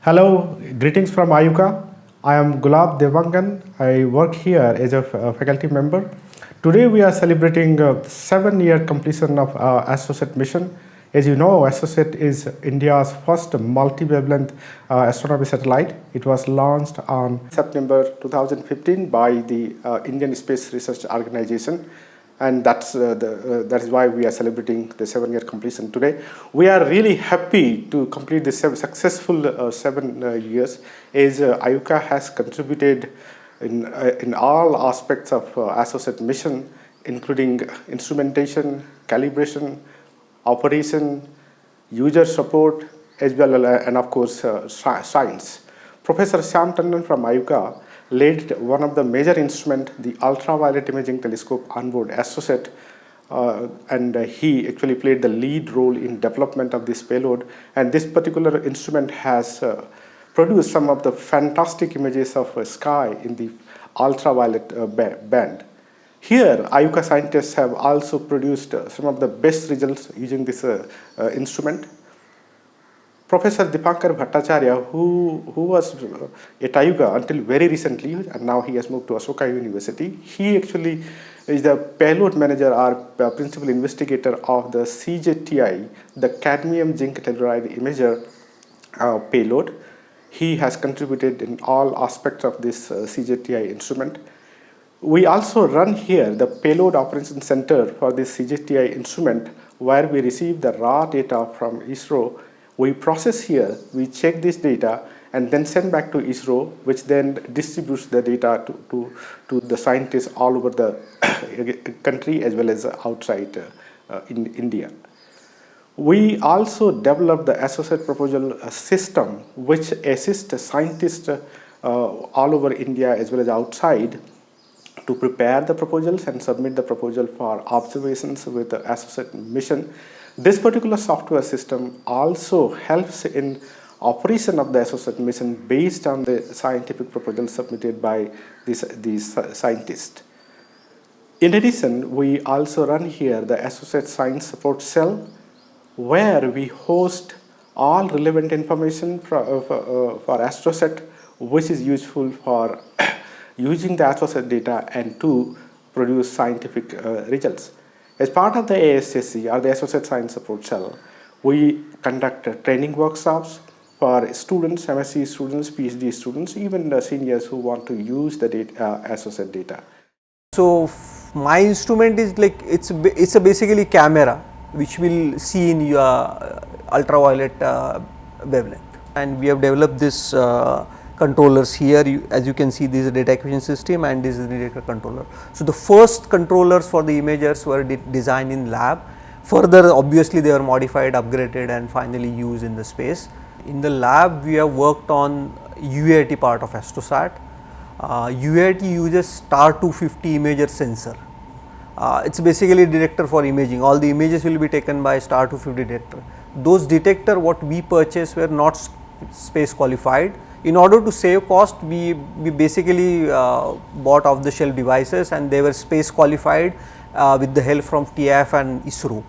Hello, greetings from IUCAA. I am Gulab Dewangan. I work here as a uh, faculty member. Today we are celebrating uh, seven year completion of our AstroSat mission. As you know, AstroSat is India's first multi-wavelength uh, astronomy satellite. It was launched on September 2015 by the uh, Indian Space Research Organization and that's uh, the, uh, that is why we are celebrating the seven year completion today. We are really happy to complete this successful uh, seven uh, years as uh, IUCAA has contributed in, uh, in all aspects of uh, AstroSat mission including instrumentation, calibration, operation, user support as well and of course science. Professor Shyam Tandon from IUCAA led one of the major instrument, the ultraviolet imaging telescope onboard AstroSat, uh, and uh, he actually played the lead role in development of this payload. And this particular instrument has uh, produced some of the fantastic images of sky in the ultraviolet uh, band. Here, IUCAA scientists have also produced uh, some of the best results using this uh, instrument. Professor Dipankar Bhattacharya, who, who was at IUCAA until very recently, and now he has moved to Ashoka University, he actually is the payload manager or principal investigator of the CZTI, the cadmium zinc telluride imager uh, payload. He has contributed in all aspects of this uh, CZTI instrument. We also run here the payload operations center for this CZTI instrument where we receive the raw data from ISRO we process here, we check this data and then send back to ISRO, which then distributes the data to, to, to the scientists all over the country as well as outside uh, in India. We also developed the AstroSat proposal uh, system, which assists scientists uh, all over India as well as outside to prepare the proposals and submit the proposal for observations with the AstroSat mission this particular software system also helps in operation of the AstroSat mission based on the scientific proposal submitted by these, these scientists. In addition, we also run here the AstroSat Science Support Cell where we host all relevant information for, uh, for, uh, for AstroSat which is useful for using the AstroSat data and to produce scientific uh, results. As part of the ASSC or the AstroSat Science Support Cell, we conduct training workshops for students, MSc students, PhD students, even the seniors who want to use the data, uh, AstroSat data. So my instrument is like it's it's a basically camera which will see in your uh, ultraviolet uh, wavelength, and we have developed this uh, controllers here you, as you can see this is a data acquisition system and this is the detector controller. So, the first controllers for the imagers were de designed in lab further obviously they were modified upgraded and finally used in the space. In the lab we have worked on UVIT part of AstroSat. Uh, UVIT uses star 250 imager sensor. Uh, it is basically detector for imaging all the images will be taken by star 250 detector. Those detector what we purchased were not space qualified in order to save cost, we, we basically uh, bought off the shelf devices and they were space qualified uh, with the help from TIAF and ISRO.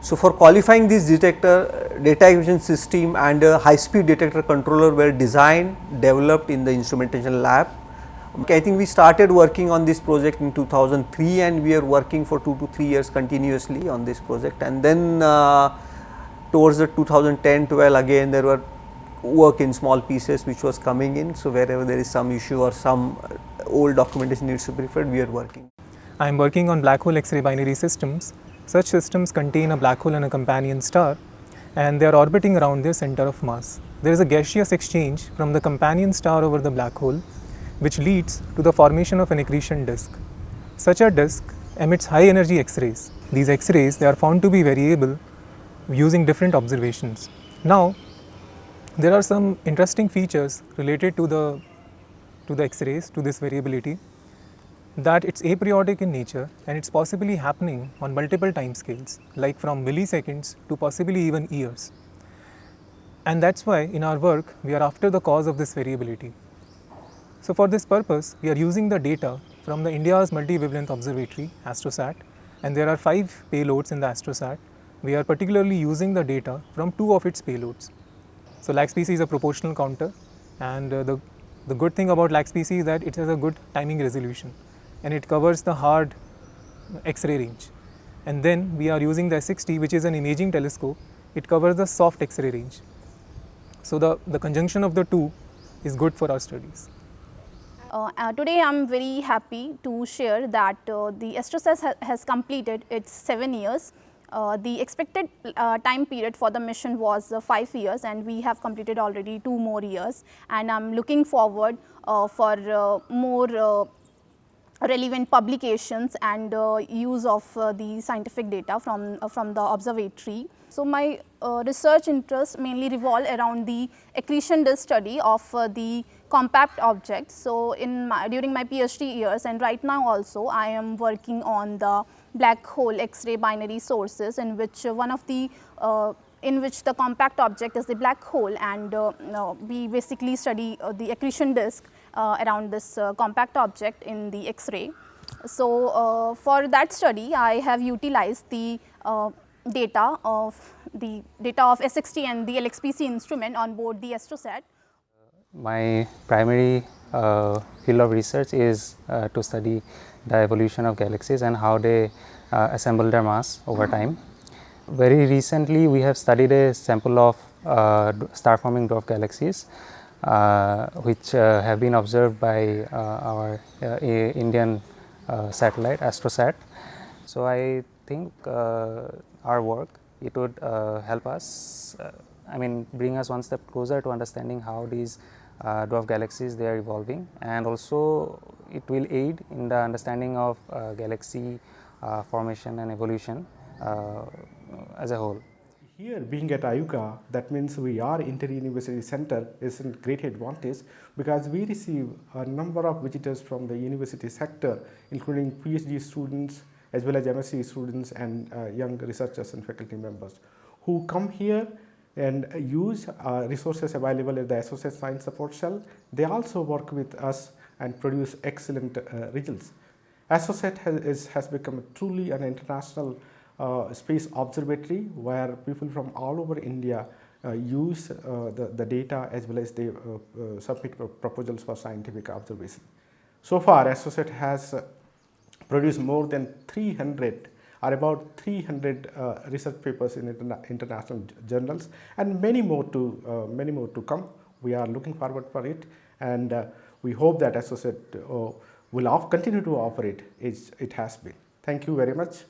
So, for qualifying this detector, data acquisition system and a high speed detector controller were designed, developed in the instrumentation lab. Okay, I think we started working on this project in 2003 and we are working for 2 to 3 years continuously on this project and then uh, towards the 2010-12 again there were work in small pieces which was coming in. So, wherever there is some issue or some uh, old documentation needs to be referred, we are working. I am working on black hole X-ray binary systems. Such systems contain a black hole and a companion star and they are orbiting around their center of mass. There is a gaseous exchange from the companion star over the black hole which leads to the formation of an accretion disk. Such a disk emits high energy X-rays. These X-rays they are found to be variable using different observations. Now there are some interesting features related to the to the X-rays, to this variability that it's aperiodic in nature and it's possibly happening on multiple time scales like from milliseconds to possibly even years. And that's why in our work we are after the cause of this variability. So for this purpose we are using the data from the India's multi-wavelength observatory AstroSat and there are 5 payloads in the AstroSat. We are particularly using the data from two of its payloads So LAXPC is a proportional counter and uh, the, the good thing about LAXPC is that it has a good timing resolution and it covers the hard X-ray range. And then we are using the SXT which is an imaging telescope, it covers the soft X-ray range. So the, the conjunction of the two is good for our studies. Uh, uh, today I am very happy to share that uh, the ASTROSAT ha has completed its 7 years. Uh, the expected uh, time period for the mission was uh, 5 years and we have completed already 2 more years and I am looking forward for more relevant publications and use of the scientific data from, from the observatory. So, my uh, research interests mainly revolve around the accretion disk study of uh, the compact objects. So, in my, during my PhD years and right now also I am working on the black hole X-ray binary sources in which uh, one of the uh, in which the compact object is the black hole and uh, we basically study uh, the accretion disk around this compact object in the X-ray. So, for that study I have utilized the data of the data of SXT and the LAXPC instrument on board the ASTROSAT. My primary uh, field of research is uh, to study the evolution of galaxies and how they uh, assemble their mass over time. Very recently we have studied a sample of uh, star forming dwarf galaxies uh, which uh, have been observed by our Indian satellite ASTROSAT. So I think our work, it would uh, help us, uh, I mean bring us one step closer to understanding how these uh, dwarf galaxies they are evolving and also it will aid in the understanding of galaxy formation and evolution as a whole. Here being at IUCAA that means we are inter-university center is a great advantage because we receive a number of visitors from the university sector including PhD students, as well as MSc students and uh, young researchers and faculty members who come here and use uh, resources available at the AstroSat Science Support Cell. They also work with us and produce excellent uh, results. AstroSat has, is, has become truly an international uh, space observatory where people from all over India uh, use uh, the, the data as well as they submit proposals for scientific observation. So far, AstroSat has produced more than 300 or about 300 uh, research papers in interna international journals and many more to uh, many more to come. We are looking forward for it and uh, we hope that AstroSat uh, will continue to operate as it has been. Thank you very much.